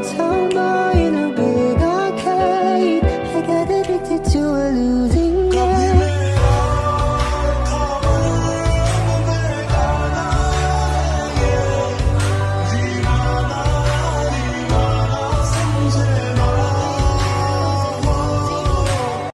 Tell